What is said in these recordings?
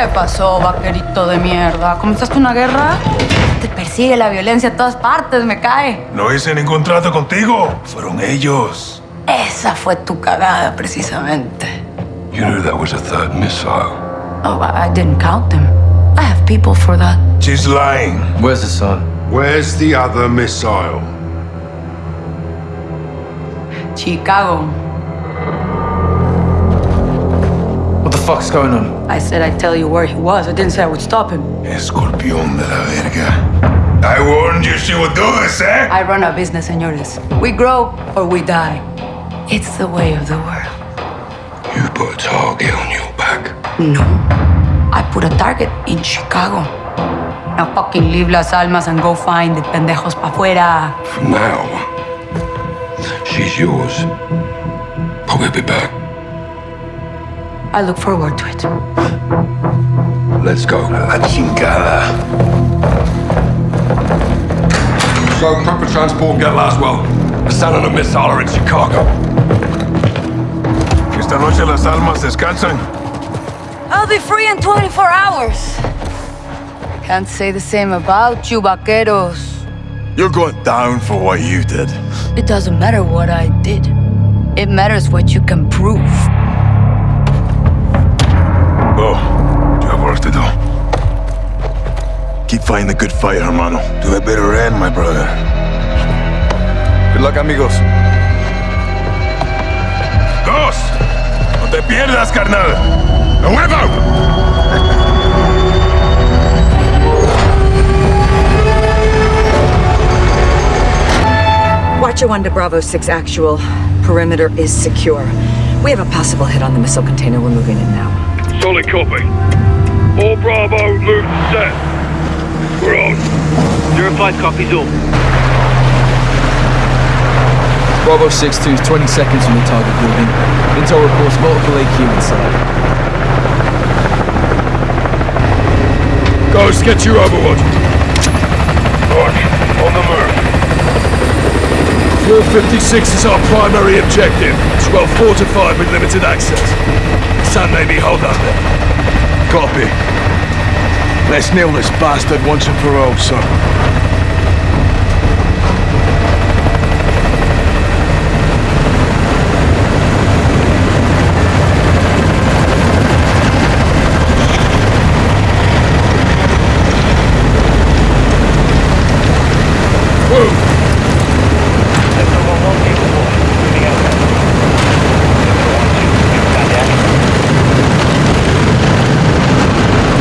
¿Qué pasó, vaquerito de mierda? ¿Comenzaste una guerra? Te persigue la violencia a todas partes, me cae. No hice ningún trato contigo. Fueron ellos. Esa fue tu cagada, precisamente. You knew that was a third missile. Oh, I I didn't count them. I have people for that. She's lying. Where's the son? Where's the other missile? Chicago. What the fuck's going on? I said I'd tell you where he was. I didn't say I would stop him. Escorpión de la verga. I warned you she would do this, eh? I run a business, señores. We grow or we die. It's the way of the world. You put a target on your back. No. I put a target in Chicago. Now fucking leave Las Almas and go find the pendejos pa' fuera. From now, she's yours. But we'll be back. I look forward to it. Let's go. A la chingada. So, prep for transport get Laswell. Hassan and a missile are in Chicago. Esta noche las almas descansan. I'll be free in 24 hours. Can't say the same about you, vaqueros. You're going down for what you did. It doesn't matter what I did. It matters what you can prove. Go. You have work to do. Keep fighting the good fight, hermano. To a bitter end, my brother. Good luck, amigos. Ghost! No te pierdas, carnal. ¡A huevo! Watcher 1 to Bravo 6 actual. Perimeter is secure. We have a possible hit on the missile container. We're moving in now. Solid copy. All Bravo, move to set. We're on. Zero five copies all. Bravo 6-2 is 20 seconds from the target building. Intel reports multiple AQ inside. Ghost, get your Overwatch. Mark, on the move. 456 is our primary objective. It's well fortified with limited access. Sun may be hold up. Copy. Let's nail this bastard once and for all, sir.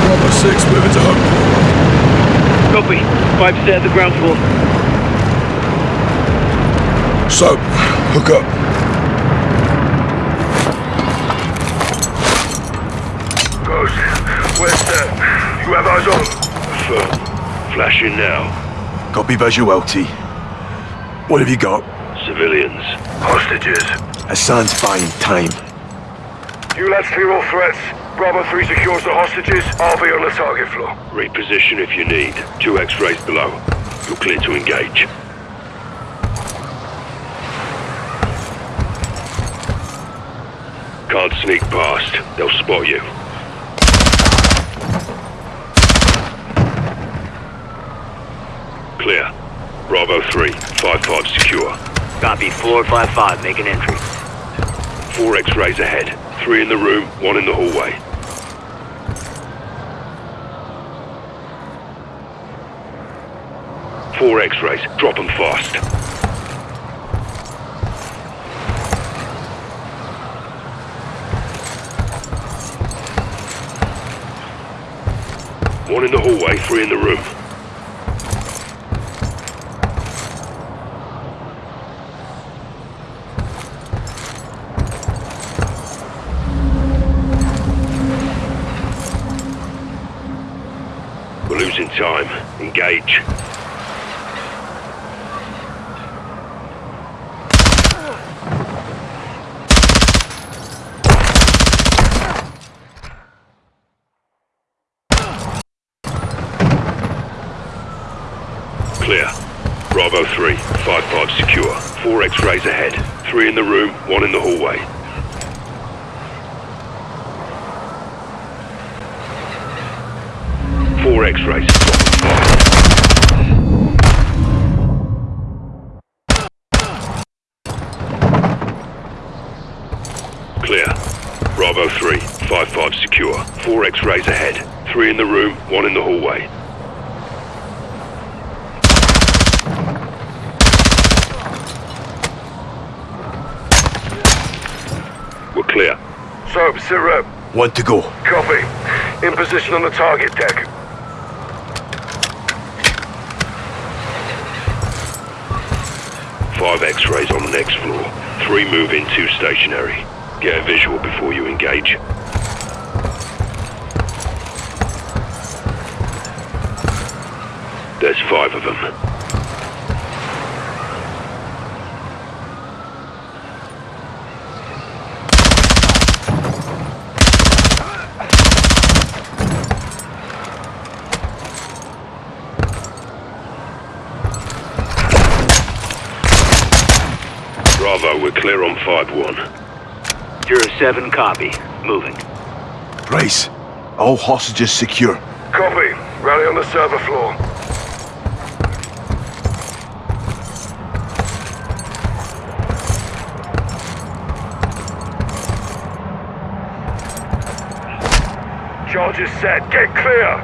Bravo 6 moving to home. Copy. Five at the ground floor. So, hook up. Ghost, where's that? You have eyes on? Affirm. Flashing now. Copy visual, T. What have you got? Civilians. Hostages. Hassan's buying time. You lads clear all threats. Bravo 3 secures the hostages. I'll be on the target floor. Reposition if you need. Two X-rays below. You're clear to engage. Can't sneak past. They'll spot you. Clear. Bravo 3. 5-5 secure. Copy. Floor five five. Make an entry. Four X-rays ahead. Three in the room, one in the hallway. Four X-rays. Drop them fast. One in the hallway, three in the room. We're losing time. Engage. Clear. Bravo 3, 5-5 secure. Four X-rays ahead. Three in the room, one in the hallway. X-rays. Fire. Clear. Bravo 3, 5-5 secure. Four X-rays ahead. Three in the room, one in the hallway. We're clear. So, sit rep. Want to go. Copy. In position on the target deck. Five X-rays on the next floor. Three move in, two stationary. Get a visual before you engage. There's five of them. Bravo, we're clear on 5-1. Zero 07 copy. Moving. Race. All hostages secure. Copy. Rally on the server floor. Charges set. Get clear.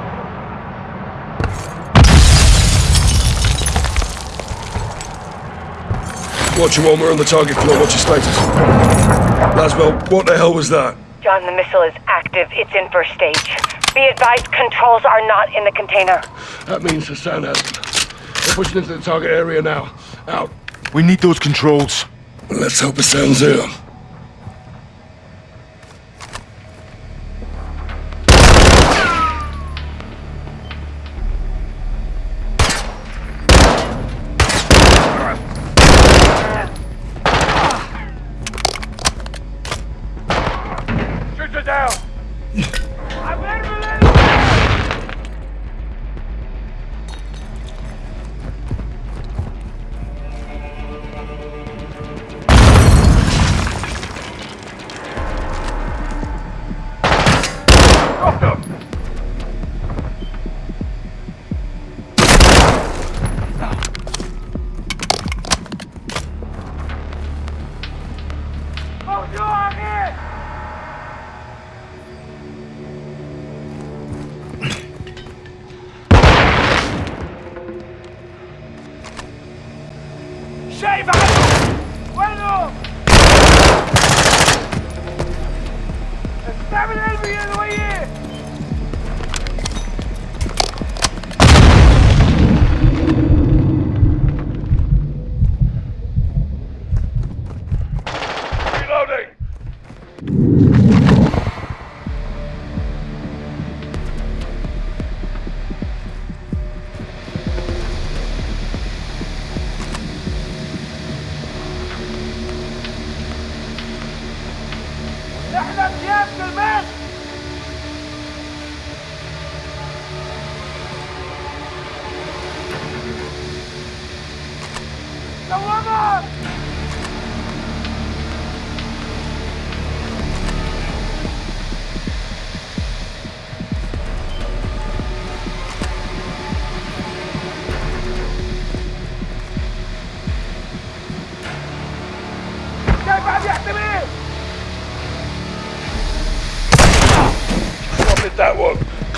Watch your one, we're on the target floor. What's your status? Laswell, what the hell was that? John, the missile is active. It's in first stage. Be advised, controls are not in the container. That means the Hassan has them. We're pushing into the target area now. Out. We need those controls. Let's hope Hassan's here.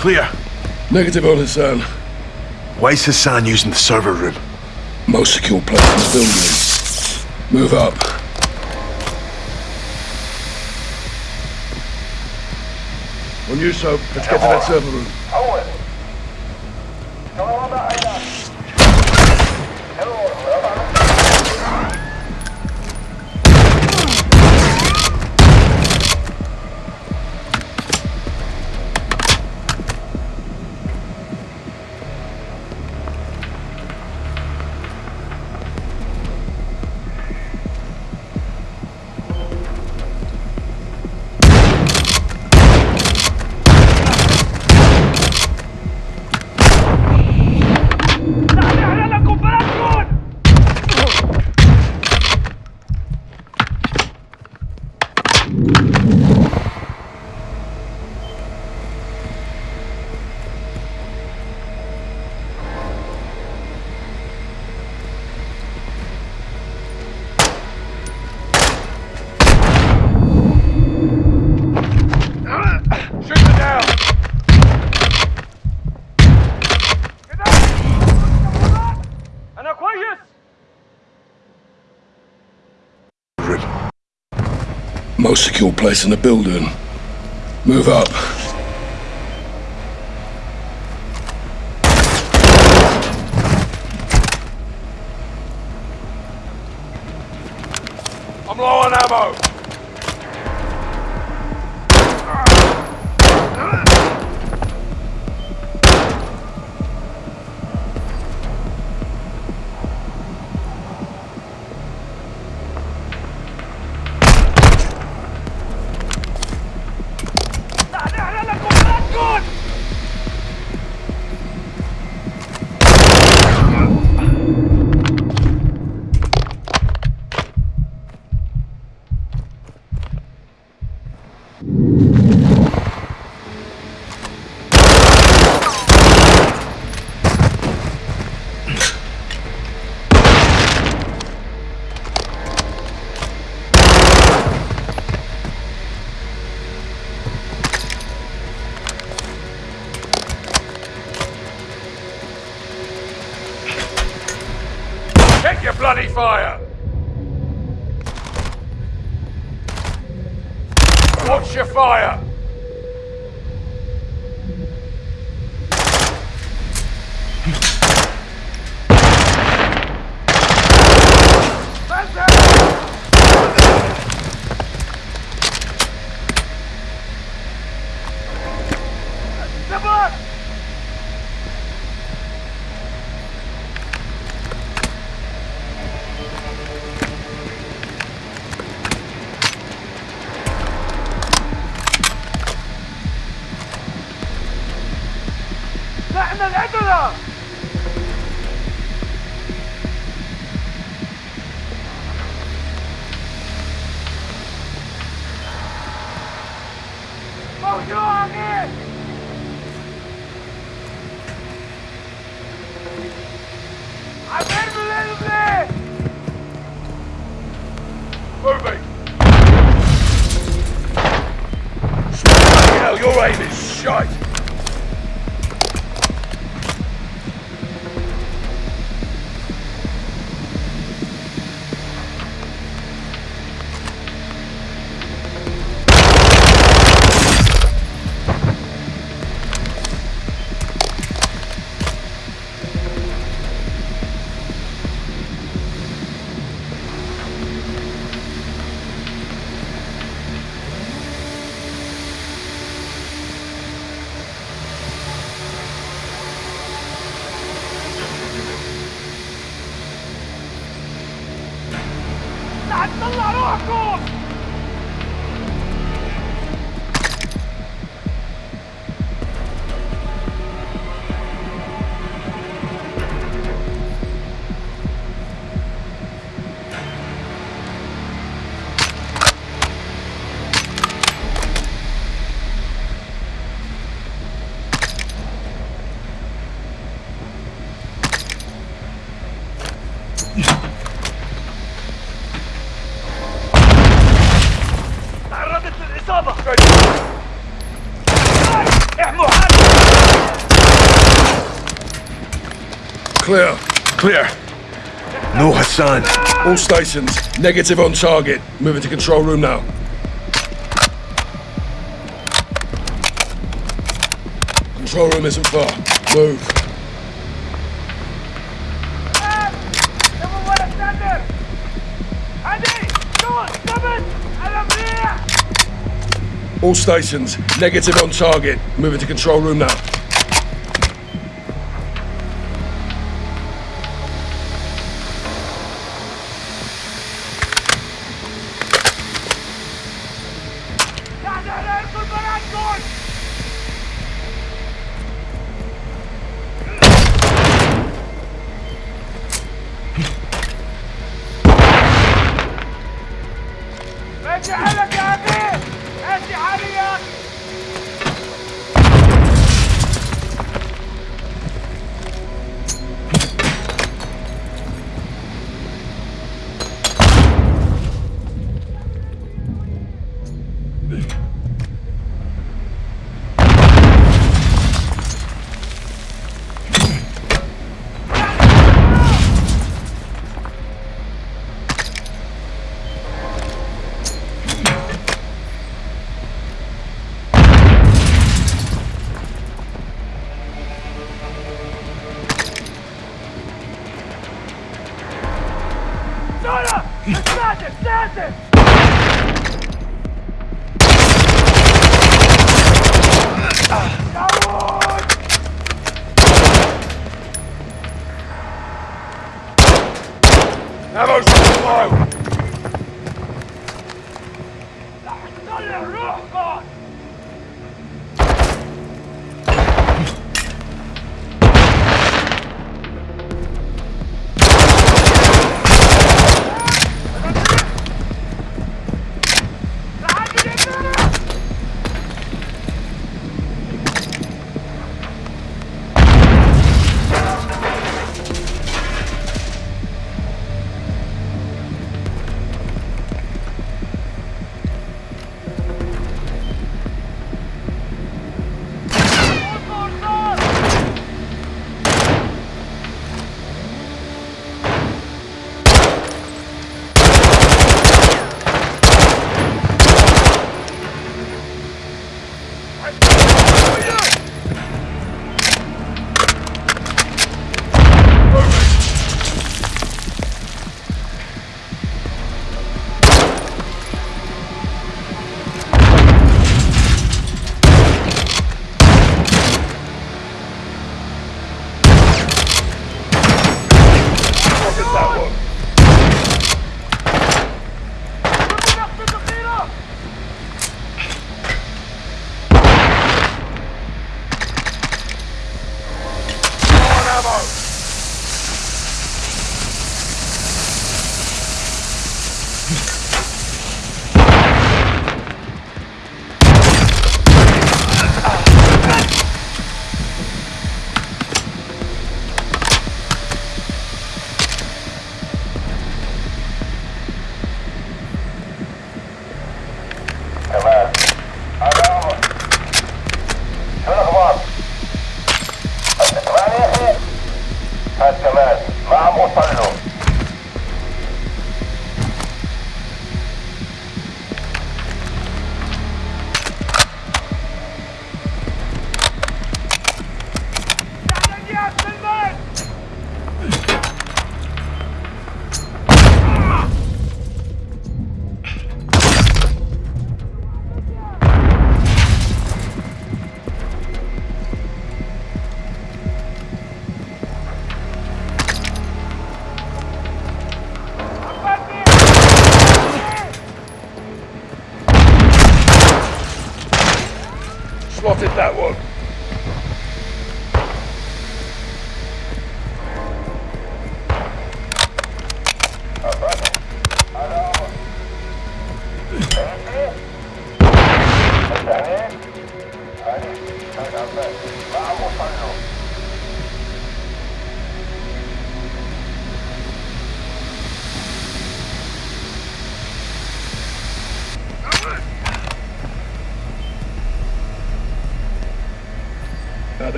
Clear. Negative on Hassan. Why is Hassan using the server room? Most secure place in the building. Move up. On you, Soap. Let's get to that server room. Secure place in the building. Move up. Moving! Clear. Clear. No Hassan. All stations, negative on target. Moving to control room now. Control room isn't far. Move. All stations, negative on target. Moving to control room now.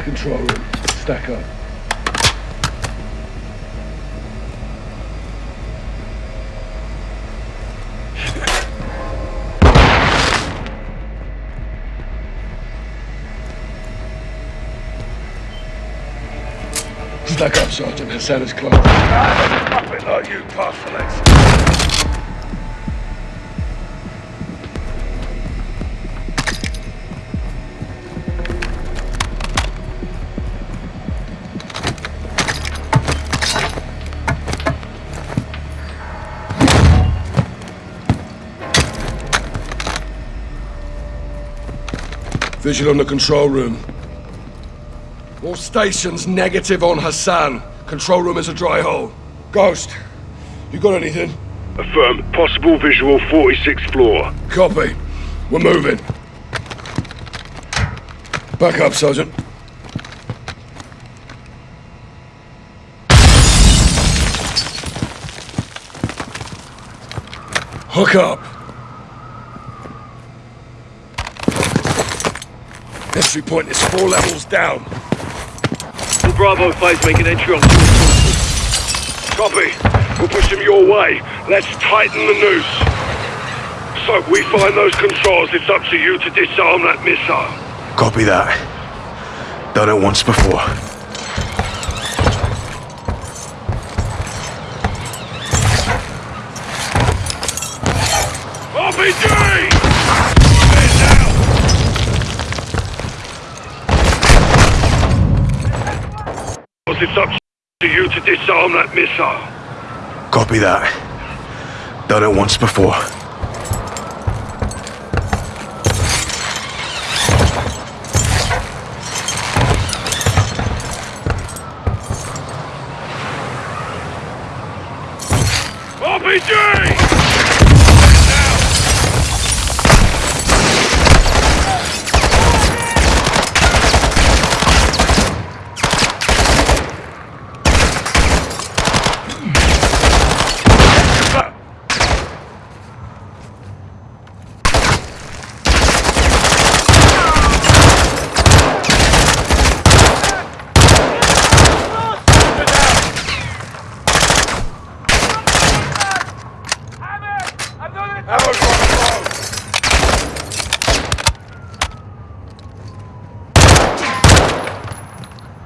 The control room. Stack up. Stack up, Sergeant. Hassan is close. Ah, a like you, pass Visual on the control room. All stations negative on Hassan. Control room is a dry hole. Ghost, you got anything? Affirm. Possible visual 46th floor. Copy. We're moving. Back up, Sergeant. Hook up. Entry point is four levels down. All Bravo 5 making entry on Copy. We'll push them your way. Let's tighten the noose. So, we find those controls. It's up to you to disarm that missile. Copy that. Done it once before. RPG! It's up to you to disarm that missile. Copy that. Done it once before. RPG!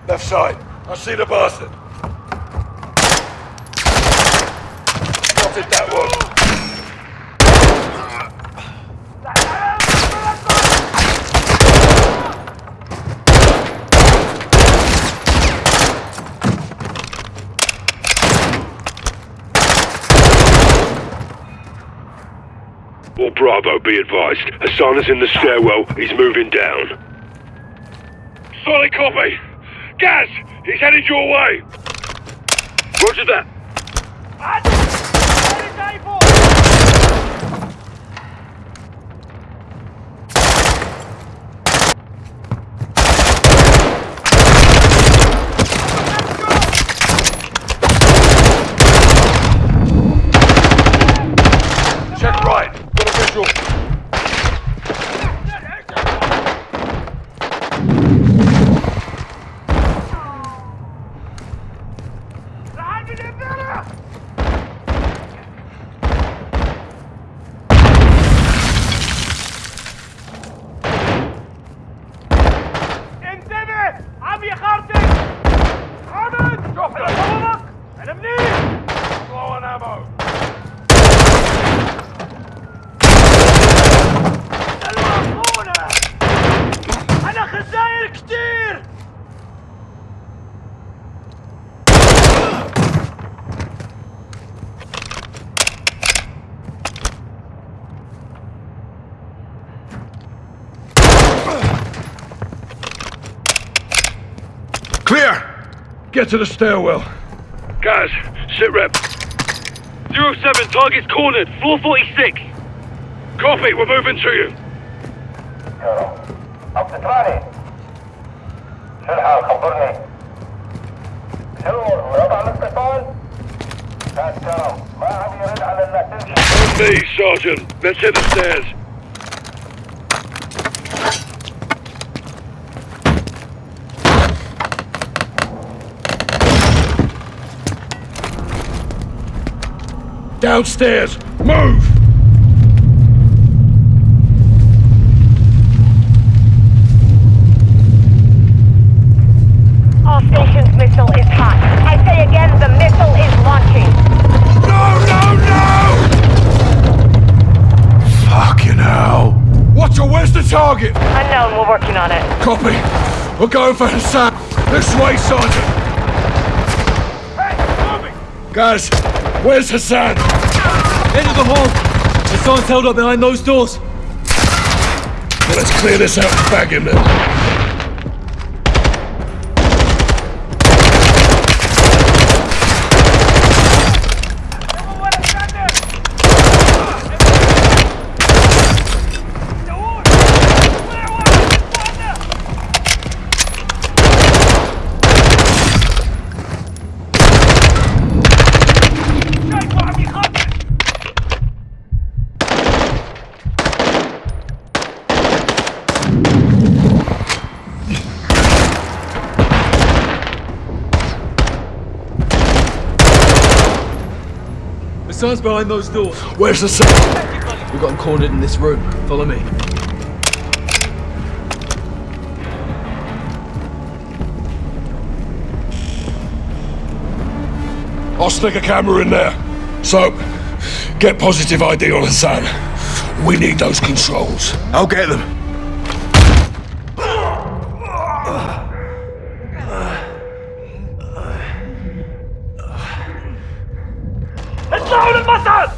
Left side. I see the bastard. Spotted that one. All Bravo, be advised. Hassan is in the stairwell. He's moving down. Solid copy. Gaz, he's headed your way. Roger that. Get to the stairwell. Gaz, sit rep. Zero 07, target's cornered. Floor 46. Copy, we're moving to you. التراني شو الحال خبرني شو وضع الاتصال؟ كاتشرو ما عم يرد على انك تمشي On me, Sergeant. Let's hit the stairs. Downstairs. Move! All stations missile is hot. I say again, the missile is launching. No, no, no! Fucking hell. Watcher, where's the target? Unknown, we're working on it. Copy. We're going for Hassan. This way, Sergeant. Hey, Guys, where's Hassan? Of the hall. Hassan's held up behind those doors. Let's clear this out and bag him then. Hassan's behind those doors. Where's Hassan? We've got him cornered in this room. Follow me. I'll stick a camera in there. So, get positive ID on Hassan. We need those controls. I'll get them. Satan!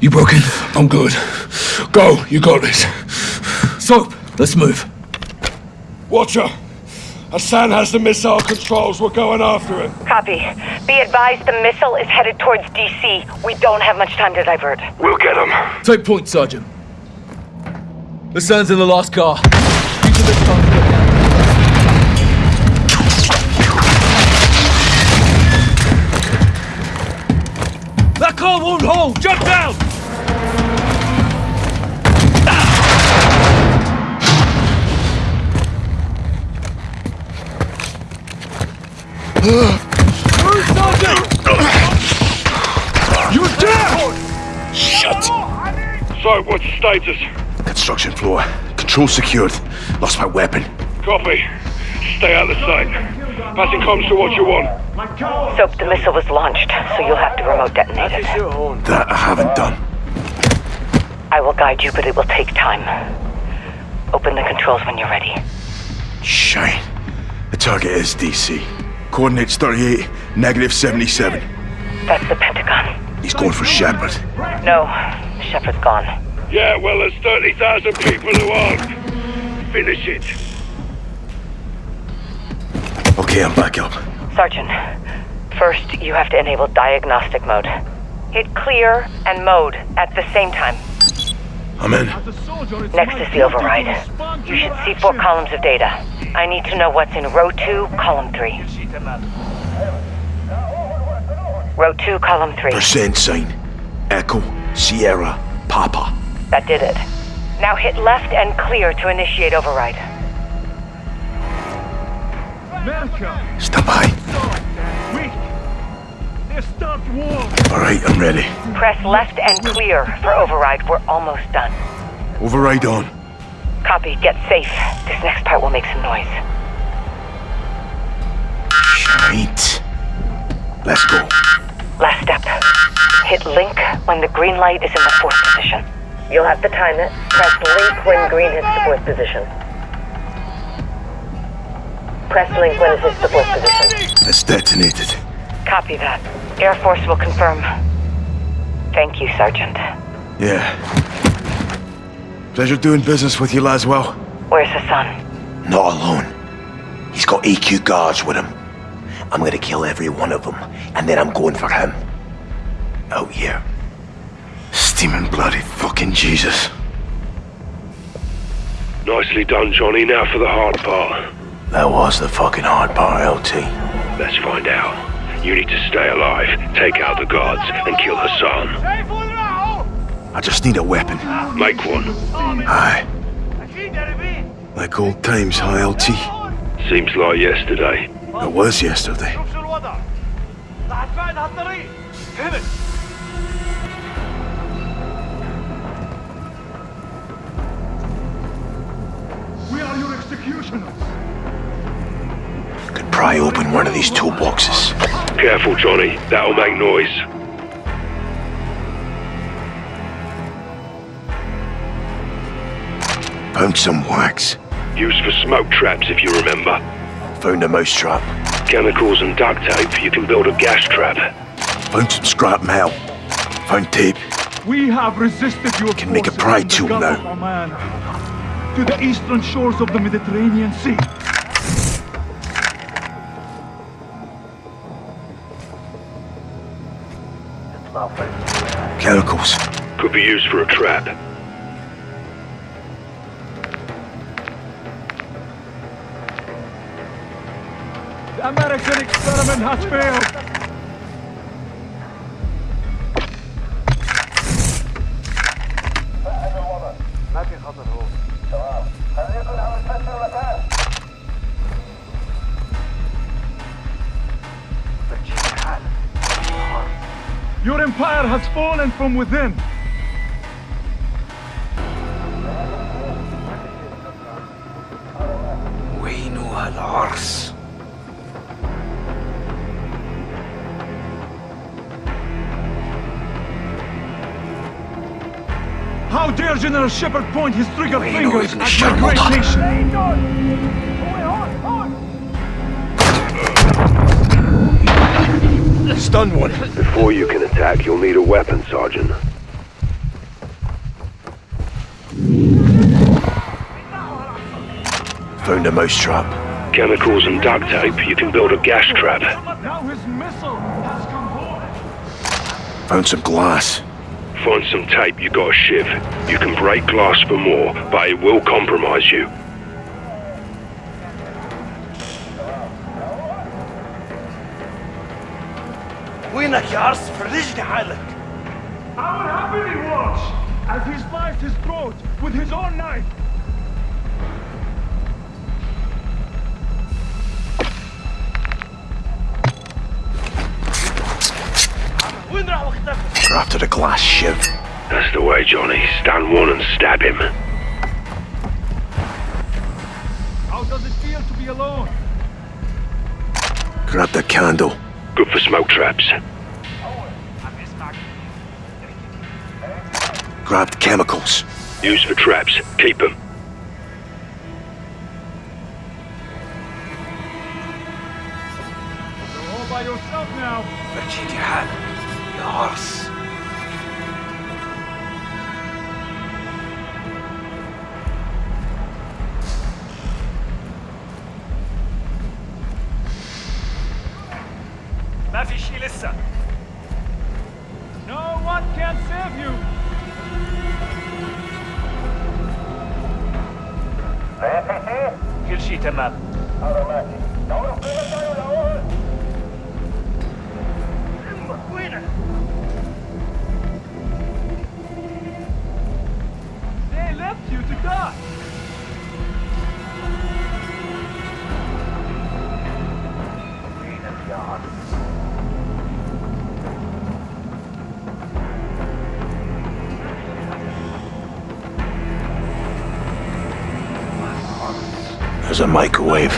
You broken? I'm good. Go, you got this. Soap, let's move. Watcher, Hassan has the missile controls. We're going after it. Copy. Be advised the missile is headed towards DC. We don't have much time to divert. We'll get him. Take point, Sergeant. Hassan's in the last car. Use of this time to get down. That car won't hold! Jump down! Move, So, what's the status? Construction floor. Control secured. Lost my weapon. Copy. Stay out of sight. Passing comms to what you want. Soap, the missile was launched, so you'll have to remote detonate it. That I haven't done. I will guide you, but it will take time. Open the controls when you're ready. Shine. The target is DC. Coordinates 38, negative 77. That's the Pentagon. He's going for Shepherd. No, Shepherd's gone. Yeah, well, there's 30,000 people who aren't. Finish it. Okay, I'm back up. Sergeant, first you have to enable diagnostic mode. Hit clear and mode at the same time. I'm in. Next is the override. You should see four columns of data. I need to know what's in row two, column three. Row two, column three. Percent sign. Echo, Sierra, Papa. That did it. Now hit left and clear to initiate override. America! Stand by. Weak! They start war! Alright, I'm ready. Press left and clear for override. We're almost done. Override on. Copy. Get safe. This next part will make some noise. Shite. Let's go. Last step. Hit link when the green light is in the fourth position. You'll have to time it. Press link when green hits the fourth position. Press link when it hits the fourth position. It's detonated. Copy that. Air Force will confirm. Thank you, Sergeant. Yeah. Pleasure doing business with you, Laswell. Where's Hassan? Not alone. He's got AQ guards with him. I'm gonna kill every one of them, and then I'm going for him. Out here. Steaming bloody fucking Jesus. Nicely done, Johnny. Now for the hard part. That was the fucking hard part, LT. Let's find out. You need to stay alive, take out the guards, and kill Hassan. I just need a weapon. Make one. Aye. Like old times, huh, LT? Seems like yesterday. It was yesterday. We are your executioners. Could pry open one of these toolboxes. Careful, Johnny. That'll make noise. Punch some wax. Used for smoke traps, if you remember. Found a mousetrap. Chemicals and duct tape. You can build a gas trap. Found some scrap metal. Found tape. We have resisted your Can make a forces pride tool now. to the eastern shores of the Mediterranean Sea. Chemicals. Could be used for a trap. Experiment has failed. Your empire has fallen from within. General Shepherd point his trigger Wayne fingers at sure my great nation? Stun one. Before you can attack, you'll need a weapon, Sergeant. Found a mousetrap. Chemicals and duct tape, you can build a gas trap. Now his missile has come. Found some glass Find some tape, you got a shiv. You can break glass for more, but it will compromise you. وينك يا عرس فرجني حالك I will happily watch as he sliced his throat with his own knife. They're after the glass ship. That's the way, Johnny. Stand one and stab him. How does it feel to be alone? Grab the candle. Good for smoke traps. Grabbed chemicals. Use for traps. Keep them. You're all by yourself now. Richard, you have. No one can save you. Mafishi? Kilshita map. Automatic. Left you to die. There's a microwave.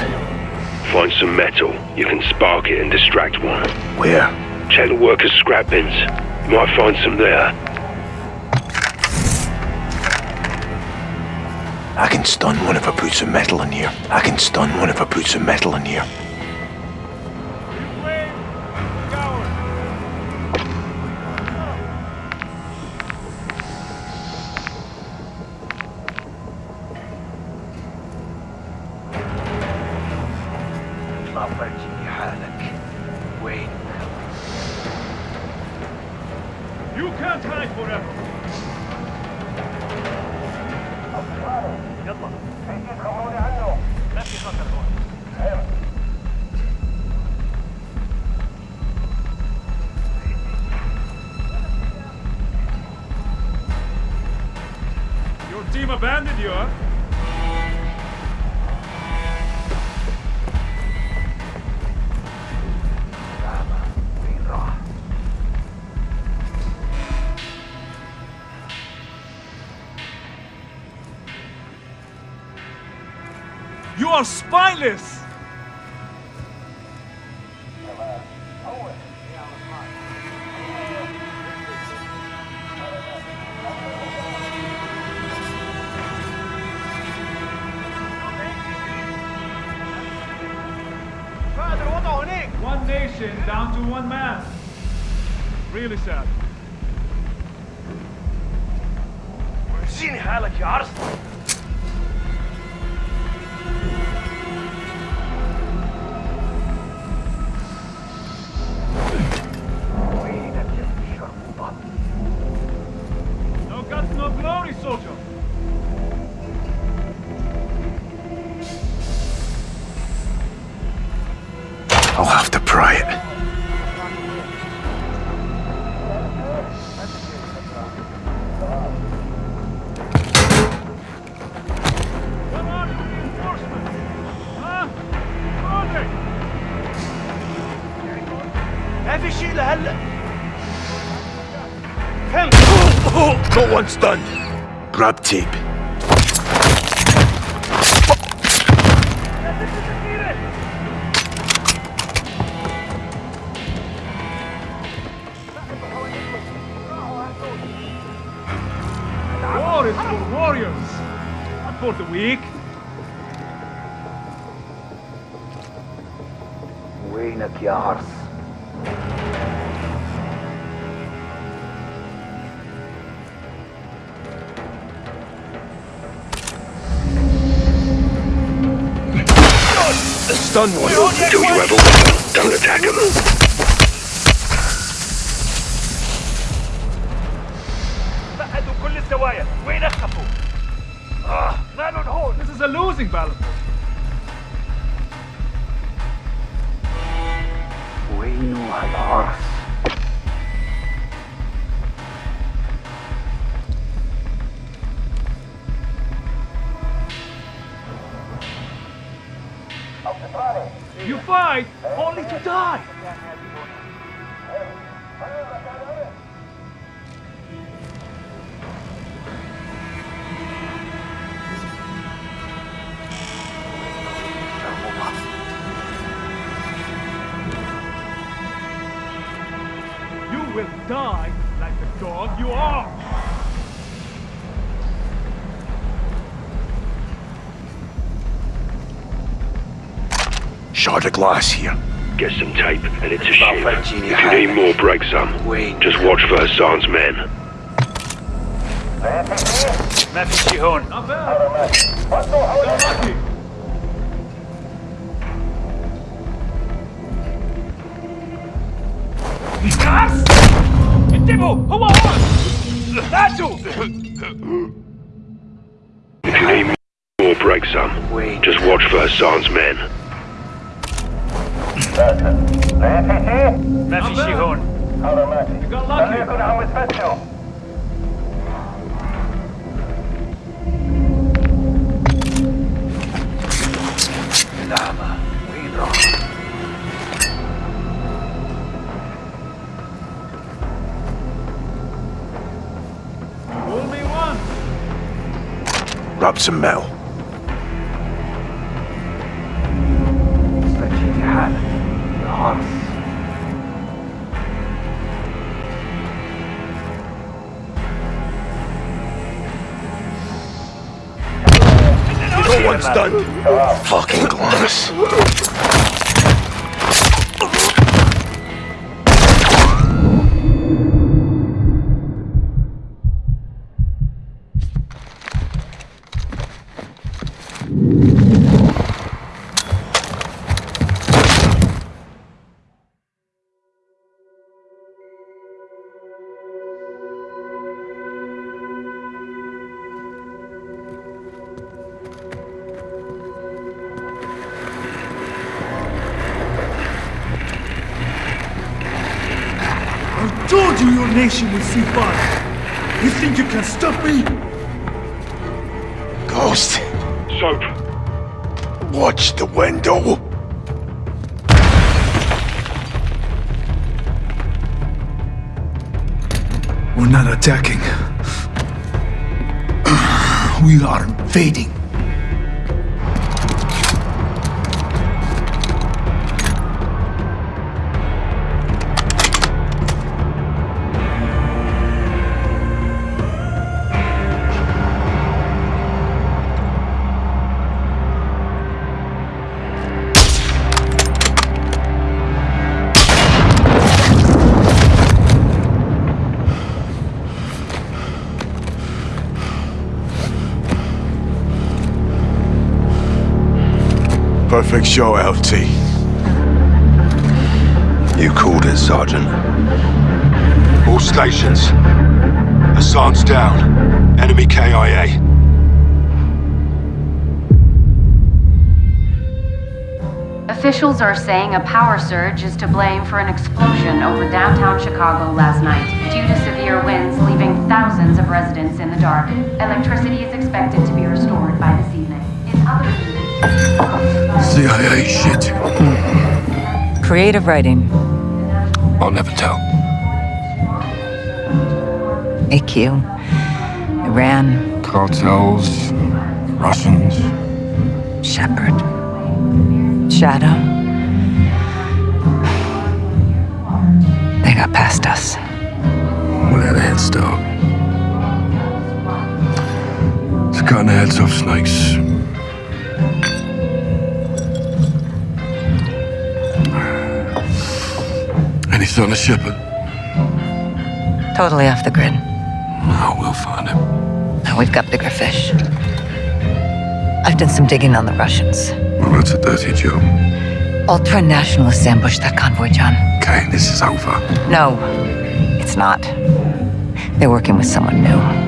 Find some metal. You can spark it and distract one. Where? Check the workers' scrap bins. You might find some there. Stun one if I put some metal in here. I can stun one if I put some metal in here. Abandoned you, huh? You are spineless! One stunned. Grab tape. War for warriors, not for the weak. Stun one. Until you have of them, don't attack them. You fight only to die. You will die like the dog you are. shard of glass here. Get some tape, and it's a shiv. If you need more, break some. Just watch for Hassan's men. If you need more, break some. Just watch for Hassan's men. ما في شي هون. You got lucky. الأعمى وين راح Only one. Grab some metal. One's done. Fucking glass. You think you can stop me? Ghost, Soap. watch the window. We're not attacking. We are invading. Perfect show, LT. You called it, Sergeant. All stations. Hassan's down. Enemy KIA. Officials are saying a power surge is to blame for an explosion over downtown Chicago last night, due to severe winds leaving thousands of residents in the dark. Electricity is expected to be restored CIA shit. Creative writing. I'll never tell. AQ. Iran. Cartels, Russians. Shepherd. Shadow. They got past us. We had a head start. It's cutting the heads off snakes. Any son of Shepherd? Totally off the grid. Oh, we'll find him. Now we've got bigger fish. I've done some digging on the Russians. Well, that's a dirty job. Ultra-nationalists ambushed that convoy, John. Okay, this is over. No, it's not. They're working with someone new.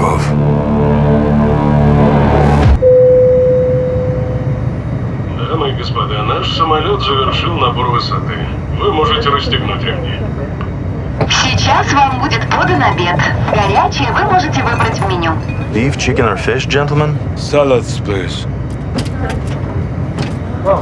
Makarov. Дамы и господа, наш самолет завершил набор высоты. Вы можете расстегнуть ремни. Сейчас вам будет подан обед. Горячий вы можете выбрать в меню. Beef, chicken, or fish, gentlemen? Salads, please. Oh,